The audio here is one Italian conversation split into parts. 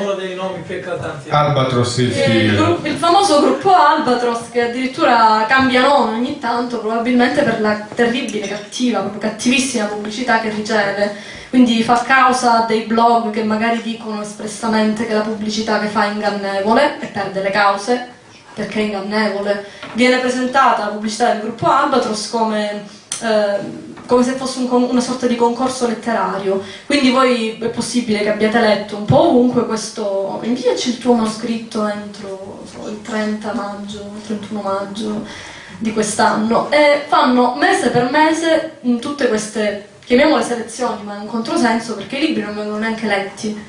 uno dei nomi più eclatanti. Albatros il il, figlio. gruppo- il famoso gruppo Albatros che addirittura cambia nome ogni tanto, probabilmente per la terribile, cattiva, proprio cattivissima pubblicità che riceve. Quindi fa causa a dei blog che magari dicono espressamente che la pubblicità che fa è ingannevole e perde le cause perché è ingannevole. Viene presentata la pubblicità del gruppo Albatros come, eh, come se fosse un una sorta di concorso letterario. Quindi voi è possibile che abbiate letto un po' ovunque questo. Inviaci il tuo manoscritto entro so, il 30 maggio, il 31 maggio di quest'anno. E fanno mese per mese in tutte queste, chiamiamole selezioni, ma è un controsenso perché i libri non vengono neanche letti.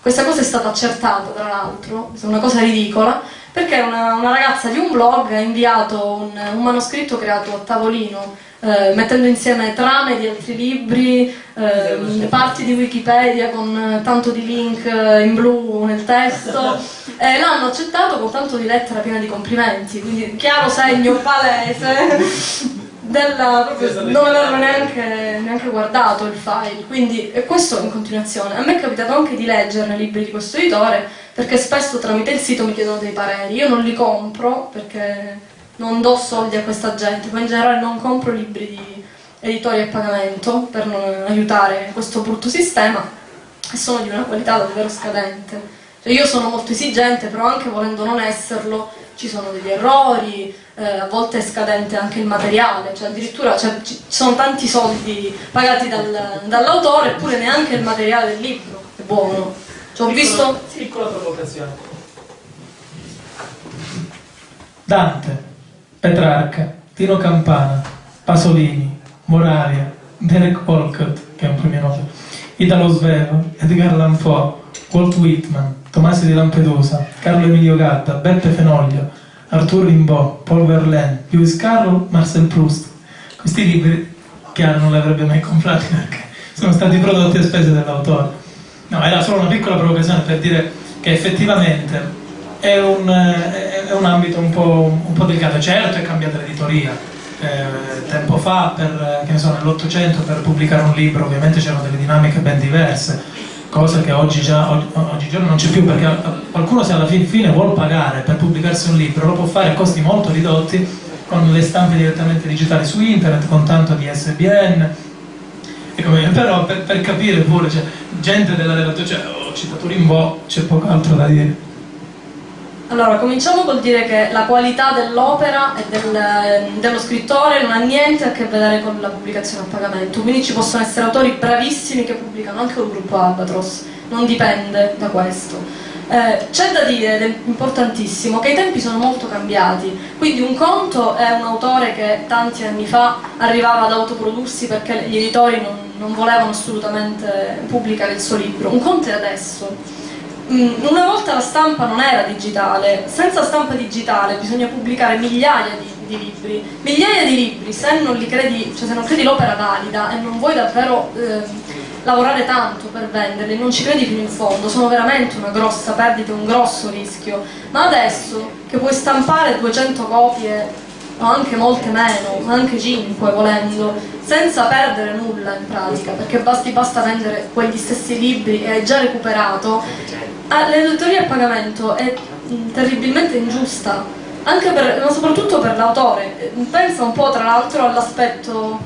Questa cosa è stata accertata, tra l'altro, è una cosa ridicola, perché una, una ragazza di un blog ha inviato un, un manoscritto creato a tavolino, eh, mettendo insieme trame di altri libri, eh, parti di Wikipedia con eh, tanto di link eh, in blu nel testo, e l'hanno accettato con tanto di lettera piena di complimenti, quindi chiaro segno palese della, proprio, non avevano neanche, neanche guardato il file, quindi e questo in continuazione. A me è capitato anche di leggerne libri di questo editore, perché spesso tramite il sito mi chiedono dei pareri, io non li compro perché non do soldi a questa gente, ma in generale non compro libri di editori a pagamento per non aiutare questo brutto sistema e sono di una qualità davvero scadente. Cioè, io sono molto esigente, però anche volendo non esserlo ci sono degli errori, eh, a volte è scadente anche il materiale, cioè addirittura cioè, ci ci sono tanti soldi pagati dal- dall'autore eppure neanche il materiale del libro è buono. Cioè, ho Piccola- visto Piccola provocazione. Dante, Petrarca, Tino Campana, Pasolini, Moravia, Derek Walcott, che è un premio Nobel, Italo Svevo, Edgar Poe, Walt Whitman, Tomasi di Lampedusa, Carlo Emilio Gatta, Beppe Fenoglio, Arthur Rimbaud, Paul Verlaine, Lewis Carroll, Marcel Proust. Questi libri Chiara non li avrebbe mai comprati perché sono stati prodotti a spese dell'autore. No, era solo una piccola provocazione per dire che effettivamente è un, è un ambito un po', un po' delicato. Certo è cambiata l'editoria. Eh, tempo fa, eh, so, nell'Ottocento, per pubblicare un libro ovviamente c'erano delle dinamiche ben diverse, cosa che oggi già, oggi- oggigiorno non c'è più perché qualcuno se alla fin fine vuol pagare per pubblicarsi un libro lo può fare a costi molto ridotti con le stampe direttamente digitali su internet, con tanto di SBN, però per, per capire pure, cioè, gente della relazione, cioè, ho citato Rimbaud, c'è poco altro da dire. Allora, cominciamo col dire che la qualità dell'opera e del- dello scrittore non ha niente a che vedere con la pubblicazione a pagamento, quindi ci possono essere autori bravissimi che pubblicano anche col gruppo Albatros, non dipende da questo. Eh, c'è da dire, ed è importantissimo, che i tempi sono molto cambiati, quindi un conto è un autore che tanti anni fa arrivava ad autoprodursi perché gli editori non, non volevano assolutamente pubblicare il suo libro, un conto è adesso. Mm, Una volta la stampa non era digitale, senza stampa digitale bisogna pubblicare migliaia di, di libri. Migliaia di libri, se non credi, cioè se non credi l'opera valida e non vuoi davvero eh, lavorare tanto per venderli, non ci credi fino in fondo, sono veramente una grossa perdita, un grosso rischio. Ma adesso che puoi stampare 200 copie o anche molte meno, ma anche 5 volendo, senza perdere nulla in pratica, perché basti, basta vendere quegli stessi libri e hai già recuperato, ah, l'editoria a pagamento è mm, terribilmente ingiusta, per, ma soprattutto per l'autore. Pensa un po' tra l'altro all'aspetto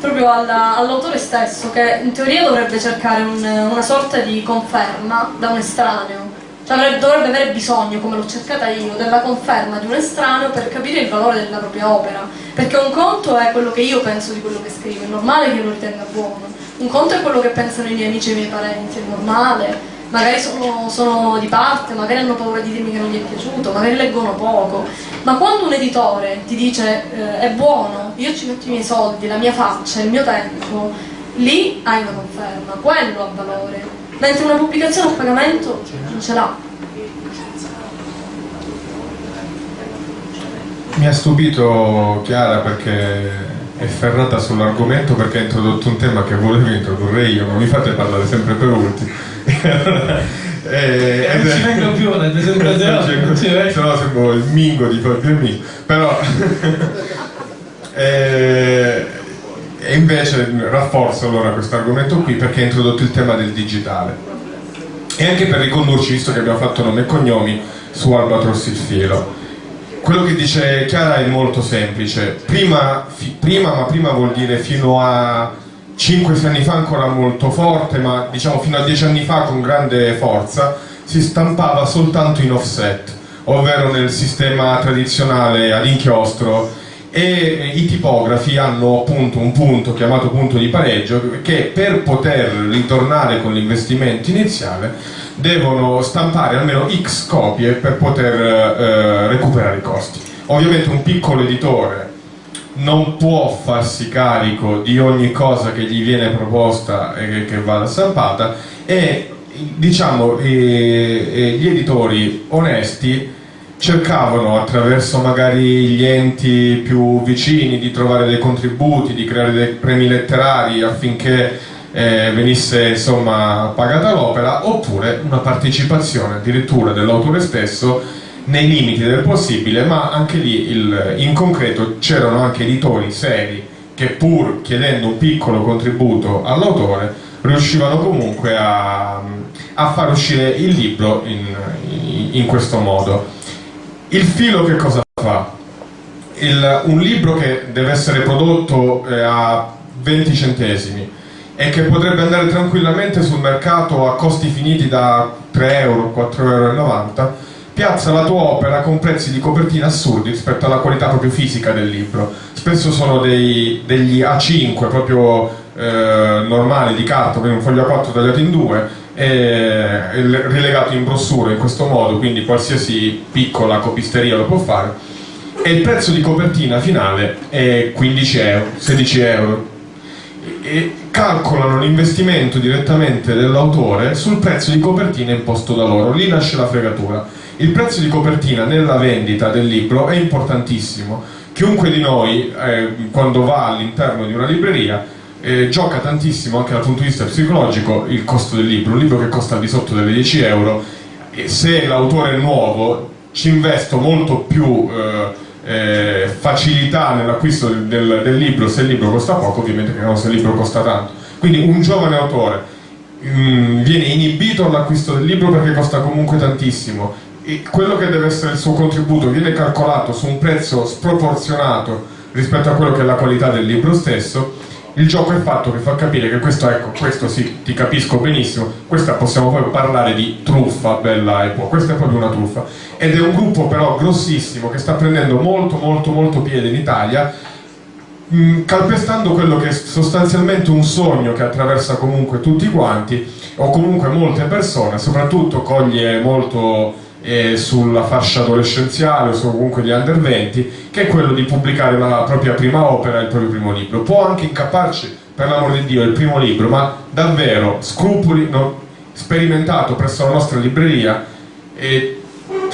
proprio alla- all'autore stesso, che in teoria dovrebbe cercare un- una sorta di conferma da un estraneo. Cioè dovrebbe avere bisogno, come l'ho cercata io, della conferma di un estraneo per capire il valore della propria opera. Perché un conto è quello che io penso di quello che scrivo, è normale che io lo ritenga buono. Un conto è quello che pensano i miei amici e i miei parenti, è normale. Magari sono, sono di parte, magari hanno paura di dirmi che non gli è piaciuto, magari leggono poco. Ma quando un editore ti dice eh, è buono, io ci metto i miei soldi, la mia faccia, il mio tempo, lì hai una conferma, quello ha valore. Mentre una pubblicazione a pagamento non ce l'ha. Mi ha stupito Chiara perché è ferrata sull'argomento perché ha introdotto un tema che volevo introdurre io, ma mi fate parlare sempre per ultimi. Eh, E non ci vengo più alle presentazioni, non ci vengo. se no sembro il mingo di Fabio Mingo. Però eh, e invece rafforzo allora questo argomento qui perché ha introdotto il tema del digitale. e anche per ricondurci, visto che abbiamo fatto nome e cognomi, su Albatros il filo. Quello che dice Chiara è molto semplice, prima, prima ma prima vuol dire fino a 5 anni fa ancora molto forte, ma diciamo fino a 10 anni fa con grande forza, si stampava soltanto in offset, ovvero nel sistema tradizionale ad inchiostro e i tipografi hanno appunto un punto chiamato punto di pareggio che per poter ritornare con l'investimento iniziale devono stampare almeno x copie per poter eh, recuperare i costi. Ovviamente un piccolo editore non può farsi carico di ogni cosa che gli viene proposta e che, vada stampata e diciamo gli editori onesti cercavano attraverso magari gli enti più vicini di trovare dei contributi, di creare dei premi letterari affinché eh, venisse insomma pagata l'opera oppure una partecipazione addirittura dell'autore stesso nei limiti del possibile ma anche lì il, in concreto c'erano anche editori seri che pur chiedendo un piccolo contributo all'autore riuscivano comunque a, a, far uscire il libro in, in, in questo modo il filo che cosa fa? Il, un libro che deve essere prodotto eh, a 20 centesimi e che potrebbe andare tranquillamente sul mercato a costi finiti da 3 euro, 4,90 euro, piazza la tua opera con prezzi di copertina assurdi rispetto alla qualità proprio fisica del libro. Spesso sono dei, degli A5 proprio eh, normali di carta, quindi un foglio A4 tagliato in due, rilegato in brossura in questo modo, quindi qualsiasi piccola copisteria lo può fare, e il prezzo di copertina finale è 15 euro, 16 euro. E calcolano l'investimento direttamente dell'autore sul prezzo di copertina imposto da loro, lì nasce la fregatura. Il prezzo di copertina nella vendita del libro è importantissimo. Chiunque di noi, eh, quando va all'interno di una libreria, eh, gioca tantissimo anche dal punto di vista psicologico il costo del libro, un libro che costa di sotto delle 10 euro e se l'autore è nuovo ci investo molto più eh, eh, facilità nell'acquisto del, del, del, libro se il libro costa poco ovviamente che non se il libro costa tanto. Quindi un giovane autore mh, mm, viene inibito all'acquisto del libro perché costa comunque tantissimo e quello che deve essere il suo contributo viene calcolato su un prezzo sproporzionato rispetto a quello che è la qualità del libro stesso il gioco è fatto che fa capire che questo, ecco, questo sì, ti capisco benissimo, questa possiamo poi parlare di truffa, bella e può, questa è proprio una truffa. Ed è un gruppo però grossissimo che sta prendendo molto molto molto piede in Italia, mh, mm, calpestando quello che è sostanzialmente un sogno che attraversa comunque tutti quanti, o comunque molte persone, soprattutto coglie molto eh, sulla fascia adolescenziale o comunque gli under 20 che è quello di pubblicare la propria prima opera, il proprio primo libro. Può anche incapparci per l'amor di Dio il primo libro ma davvero scrupoli no, sperimentato presso la nostra libreria e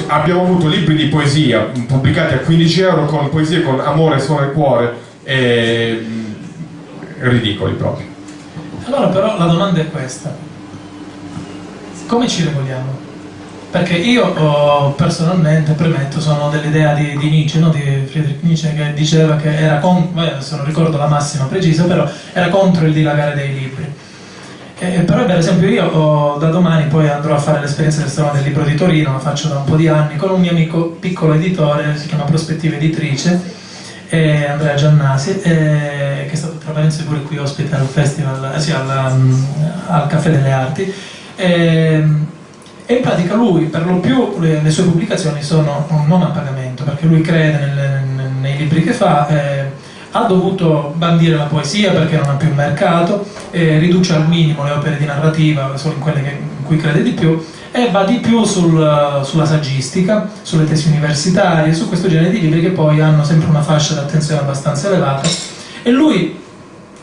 abbiamo avuto libri di poesia pubblicati a 15 euro con poesie con amore, suono e cuore e, mm, ridicoli proprio. Allora però la domanda è questa. Come ci regoliamo? Perché io oh, personalmente, premetto, sono dell'idea di, di, Nietzsche, no? di Friedrich Nietzsche, che diceva che era contro, adesso non ricordo la massima precisa, però era contro il dilagare dei libri. E, però per esempio io oh, da domani poi andrò a fare l'esperienza del Salone del Libro di Torino, la faccio da un po' di anni, con un mio amico piccolo editore, si chiama Prospettiva Editrice, eh, Andrea Giannasi, eh, che è stato tra parentesi pure qui ospite al festival, eh, sì, al, um, al Caffè delle Arti. E in pratica lui per lo più le, le sue pubblicazioni sono non a pagamento perché lui crede nel, nel, nei libri che fa eh, ha dovuto bandire la poesia perché non ha più mercato eh, riduce al minimo le opere di narrativa solo in quelle che, in cui crede di più e va di più sul, sulla saggistica, sulle tesi universitarie, su questo genere di libri che poi hanno sempre una fascia d'attenzione abbastanza elevata. E lui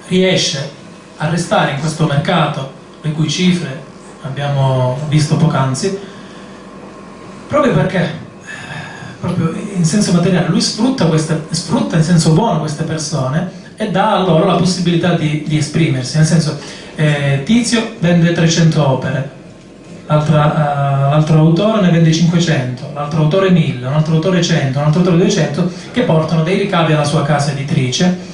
riesce a restare in questo mercato le cui cifre abbiamo visto poc'anzi, proprio perché, proprio in senso materiale, lui sfrutta, queste, sfrutta in senso buono queste persone e dà a loro la possibilità di, di esprimersi, nel senso eh, Tizio vende 300 opere, l'altro uh, autore ne vende 500, l'altro autore 1000, un altro autore 100, un altro autore 200 che portano dei ricavi alla sua casa editrice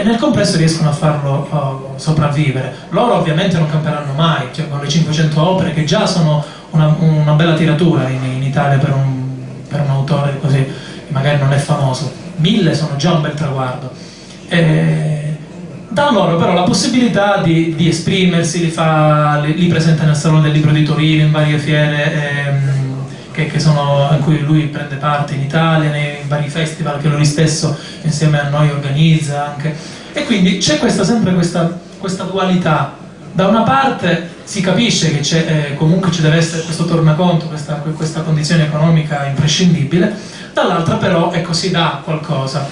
e nel complesso riescono a farlo uh, sopravvivere. Loro ovviamente non camperanno mai, cioè con le 500 opere che già sono una, una bella tiratura in, in Italia per un, per un, autore così, che magari non è famoso. Mille sono già un bel traguardo. E, dà loro però la possibilità di, di esprimersi, li, fa, li, li, presenta nel Salone del Libro di Torino, in varie fiere ehm, che, che sono, in cui lui prende parte in Italia, nei vari festival che lui stesso insieme a noi organizza anche. E quindi c'è sempre questa, questa dualità da una parte si capisce che eh, comunque ci deve essere questo tornaconto, questa, questa condizione economica imprescindibile, dall'altra però ecco, si dà qualcosa.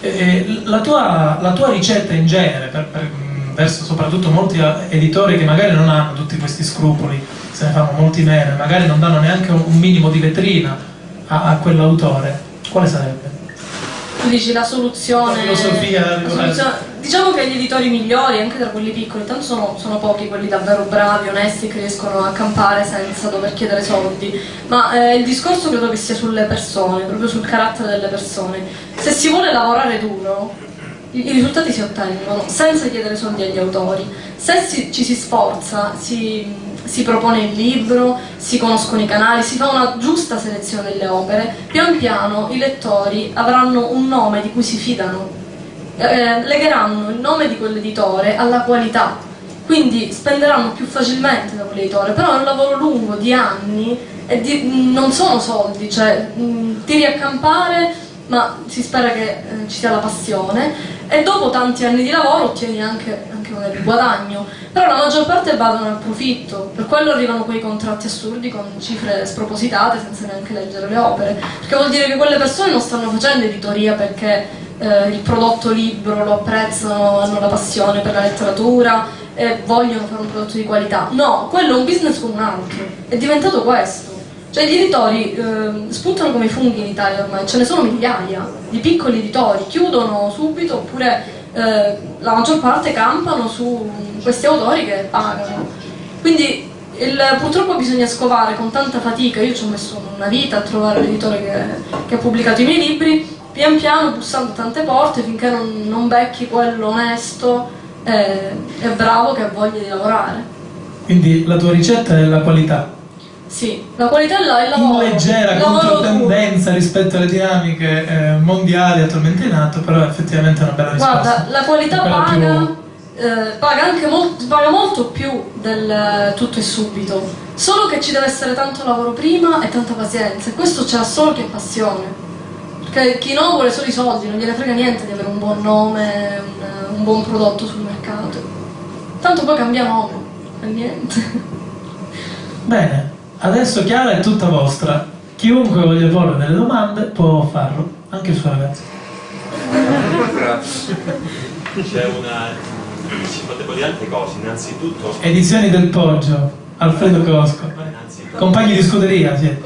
E, la, tua, la, tua, ricetta in genere, per, per, verso soprattutto molti editori che magari non hanno tutti questi scrupoli, se ne fanno molti meno, magari non danno neanche un, minimo di vetrina a, a quell'autore, quale sarebbe? Tu dici la soluzione... La filosofia... La soluzione diciamo che gli editori migliori, anche tra quelli piccoli, tanto sono, sono, pochi quelli davvero bravi, onesti, che riescono a campare senza dover chiedere soldi, ma eh, il discorso credo che sia sulle persone, proprio sul carattere delle persone. Se si vuole lavorare duro, i, risultati si ottengono senza chiedere soldi agli autori. Se si, ci si sforza, si, si propone il libro, si conoscono i canali, si fa una giusta selezione delle opere, pian piano i lettori avranno un nome di cui si fidano eh, legheranno il nome di quell'editore alla qualità, quindi spenderanno più facilmente da quell'editore, però è un lavoro lungo di anni e di, non sono soldi, cioè mh, tiri a campare ma si spera che eh, ci sia la passione e dopo tanti anni di lavoro ottieni anche, anche un guadagno, però la maggior parte vadano al profitto, per quello arrivano quei contratti assurdi con cifre spropositate senza neanche leggere le opere, perché vuol dire che quelle persone non stanno facendo editoria perché eh, il prodotto libro lo apprezzano, hanno la passione per la letteratura e vogliono fare un prodotto di qualità. No, quello è un business come un altro, è diventato questo. Cioè gli editori eh, spuntano come i funghi in Italia ormai, ce ne sono migliaia di piccoli editori, chiudono subito oppure eh, la maggior parte campano su questi autori che pagano. Quindi il, purtroppo bisogna scovare con tanta fatica, io ci ho messo una vita a trovare l'editore che, che ha pubblicato i miei libri, pian piano bussando tante porte finché non, non becchi quello onesto e, e bravo che ha voglia di lavorare. Quindi la tua ricetta è la qualità? Sì, la qualità è la, il lavoro. In leggera controtendenza rispetto alle dinamiche eh, mondiali attualmente in atto, però effettivamente è una bella risposta. Guarda, la qualità paga, più... eh, paga, anche molto, paga molto più del eh, tutto e subito, solo che ci deve essere tanto lavoro prima e tanta pazienza, e questo c'è solo che passione. Perché chi no vuole solo i soldi, non gliene frega niente di avere un buon nome, un, un buon prodotto sul mercato. Tanto poi cambia nome, e niente. Bene, adesso Chiara è tutta vostra. Chiunque voglia porre delle domande può farlo, anche il suo ragazzo. Grazie. C'è una... ci potevo dire altre cose, innanzitutto... Edizioni del Poggio, Alfredo Cosco. Compagni di scuderia, sì.